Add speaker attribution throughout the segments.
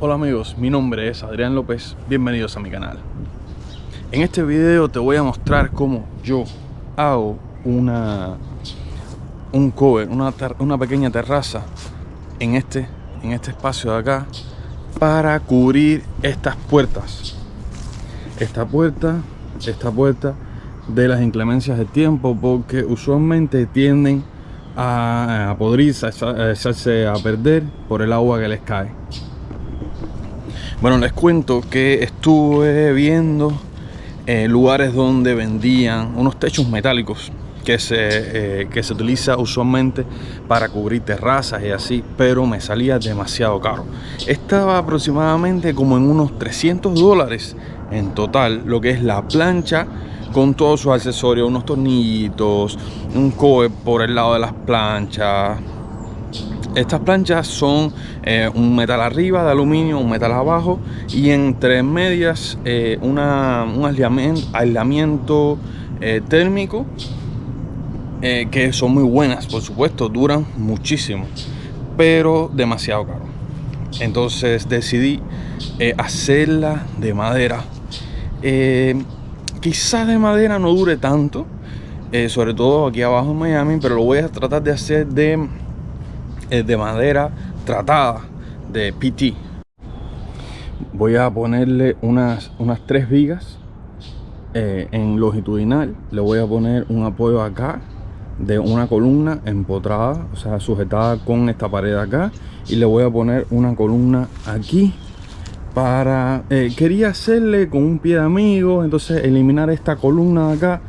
Speaker 1: Hola amigos, mi nombre es Adrián López, bienvenidos a mi canal. En este video te voy a mostrar cómo yo hago una un cover, una, una pequeña terraza en este, en este espacio de acá para cubrir estas puertas. Esta puerta, esta puerta de las inclemencias del tiempo porque usualmente tienden a, a podrirse, a echarse a perder por el agua que les cae. Bueno, les cuento que estuve viendo eh, lugares donde vendían unos techos metálicos que se, eh, que se utiliza usualmente para cubrir terrazas y así, pero me salía demasiado caro. Estaba aproximadamente como en unos 300 dólares en total, lo que es la plancha con todos sus accesorios, unos tornillitos, un coe por el lado de las planchas, estas planchas son eh, un metal arriba de aluminio, un metal abajo y entre medias eh, una, un aislamiento, eh, térmico que son muy buenas, por supuesto, duran muchísimo, pero demasiado caro. Entonces decidí hacerla de madera. quizás de madera no dure tanto, sobre todo aquí abajo en Miami, pero lo voy a tratar de hacer de es de madera tratada de PT. Voy a ponerle unas, unas tres vigas eh, en longitudinal. Le voy a poner un apoyo acá de una columna empotrada, o sea, sujetada con esta pared acá. Y le voy a poner una columna aquí para... Eh, quería hacerle con un pie de amigo, entonces eliminar esta columna de acá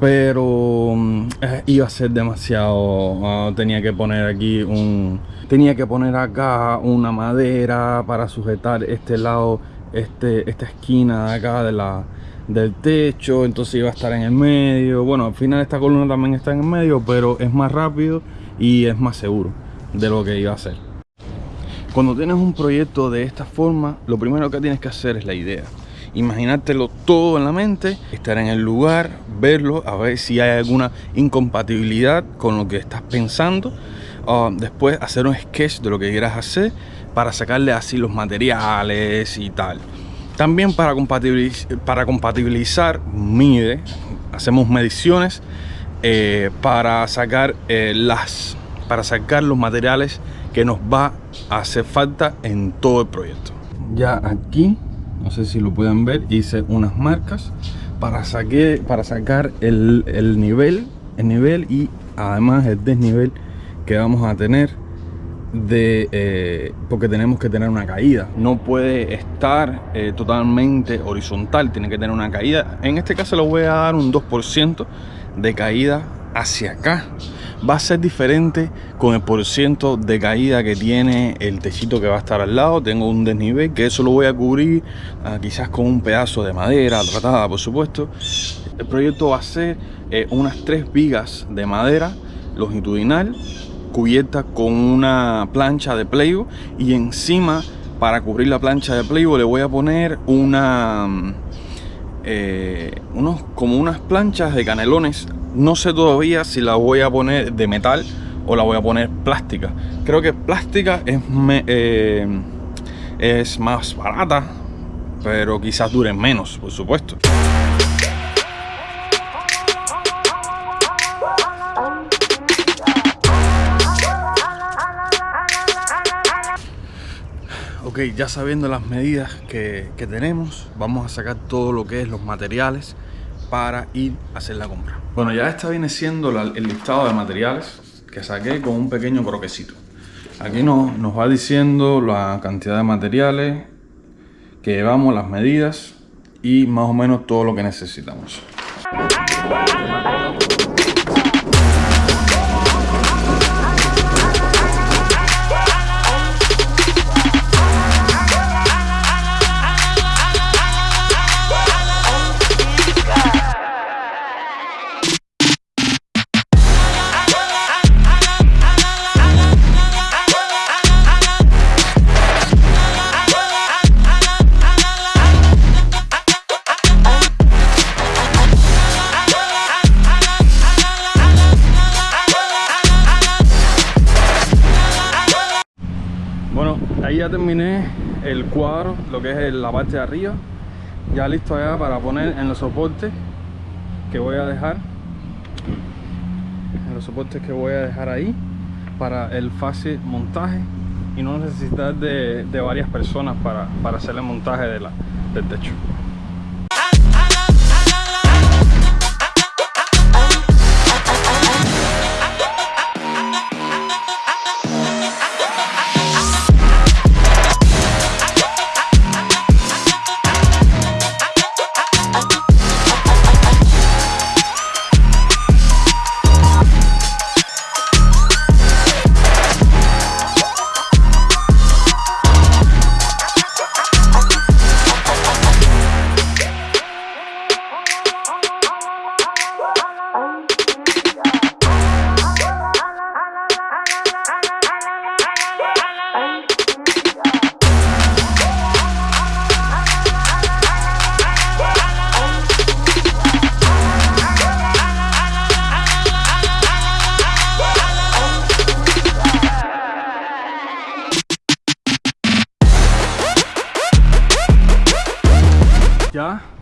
Speaker 1: pero mm, eh, iba a ser demasiado ah, tenía que poner aquí un tenía que poner acá una madera para sujetar este lado este esta esquina de acá de la del techo entonces iba a estar en el medio. Bueno al final esta columna también está en el medio pero es más rápido y es más seguro de lo que iba a hacer cuando tienes un proyecto de esta forma lo primero que tienes que hacer es la idea imaginártelo todo en la mente, estar en el lugar, verlo, a ver si hay alguna incompatibilidad con lo que estás pensando. Ah, después hacer un sketch de lo que quieras hacer para sacarle así los materiales y tal. También para, compatibilizar, para compatibilizar mide, hacemos mediciones eh, para sacar eh, las para sacar los materiales que nos va a hacer falta en todo el proyecto. Ya aquí no sé si lo pueden ver hice unas marcas para, saqué, para sacar el, nivel el nivel y además el desnivel que vamos a tener de eh, porque tenemos que tener una caída. No puede estar eh, totalmente horizontal tiene que tener una caída. En este caso le voy a dar un 2% de caída hacia acá va a ser diferente con el porciento de caída que tiene el techito que va a estar al lado. Tengo un desnivel que eso lo voy a cubrir ah, quizás con un pedazo de madera tratada por supuesto. El proyecto va a ser eh, unas tres vigas de madera longitudinal cubierta con una plancha de pleigo y encima para cubrir la plancha de pleigo le voy a poner una eh, unos como unas planchas de canelones no sé todavía si la voy a poner de metal o la voy a poner plástica. Creo que plástica es, eh, es más barata, pero quizás dure menos, por supuesto. Ok, ya sabiendo las medidas que, que tenemos, vamos a sacar todo lo que es los materiales para ir a hacer la compra. Bueno, ya esta viene siendo el listado de materiales que saqué con un pequeño croquecito. Aquí nos, nos va diciendo la cantidad de materiales que llevamos, las medidas y más o menos todo lo que necesitamos. Ya terminé el cuadro, lo que es la parte de arriba. Ya listo ya para poner en los soportes que voy a dejar. En los soportes que voy a dejar ahí para el fácil montaje y no necesitar de, varias personas para, para hacer el montaje de la, del techo.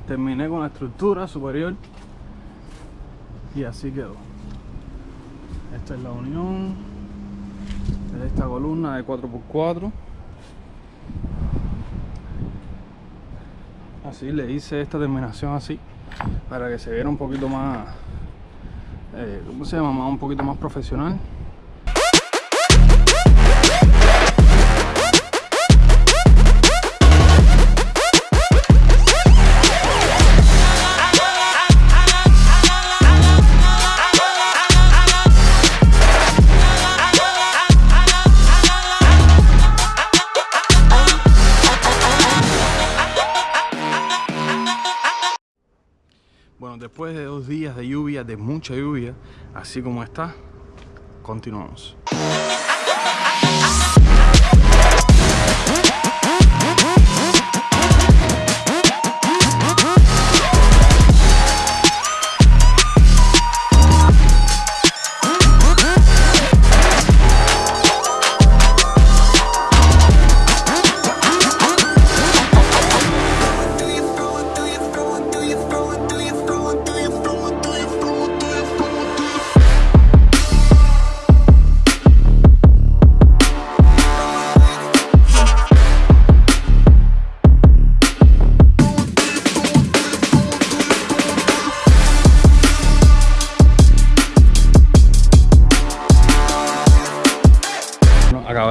Speaker 1: Terminé con la estructura superior y así quedó. Esta es la unión de esta columna de 4x4 así le hice esta terminación así para que se viera un poquito más eh, ¿cómo se llama? un poquito más profesional de mucha lluvia, así como está, continuamos.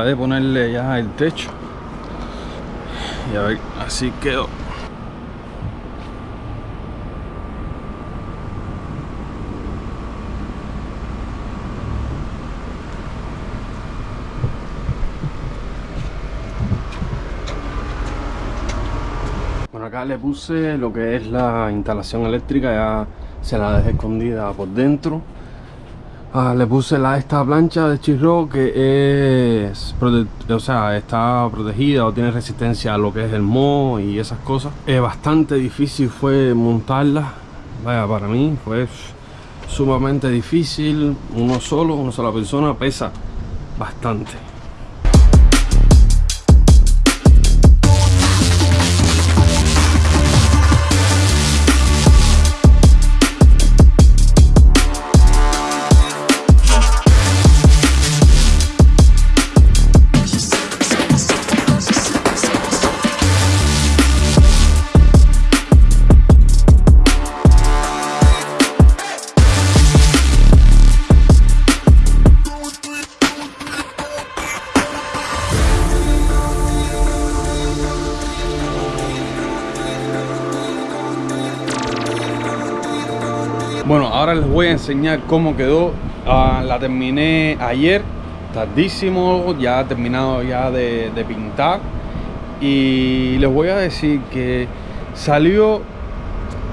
Speaker 1: De ponerle ya el techo. Y a ver así quedó. Bueno acá le puse lo que es la instalación eléctrica ya se la dejé escondida por dentro Ah, le puse la, esta plancha de chirro que es o sea, está protegida o tiene resistencia a lo que es el moho y esas cosas. Es bastante difícil fue montarla. Vaya, para mí fue sumamente difícil. Uno solo, una sola persona pesa bastante. Bueno, ahora les voy a enseñar cómo quedó. Ah, la terminé ayer, tardísimo, ya terminado ya de, pintar. Y les voy a decir que salió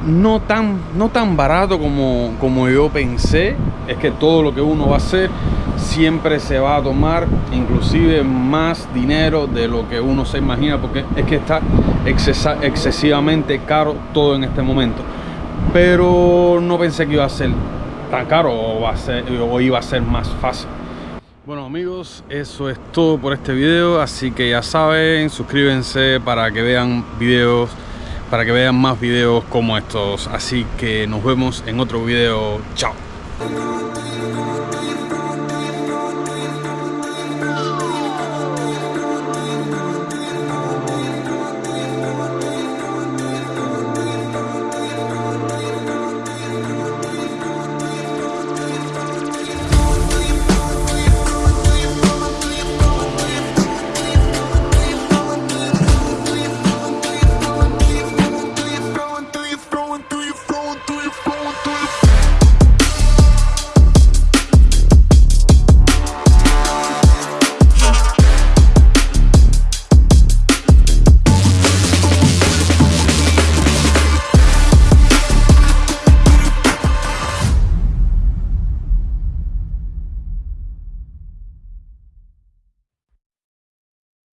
Speaker 1: no tan, no tan barato como, como yo pensé. Es que todo lo que uno va a hacer siempre se va a tomar inclusive más dinero de lo que uno se imagina porque es que está excesivamente caro todo en este momento pero no pensé que iba a ser tan caro o, iba a ser más fácil. Bueno amigos, eso es todo por este video, así que ya saben, suscríbanse para que vean videos, para que vean más videos como estos. Así que nos vemos en otro video. Chao.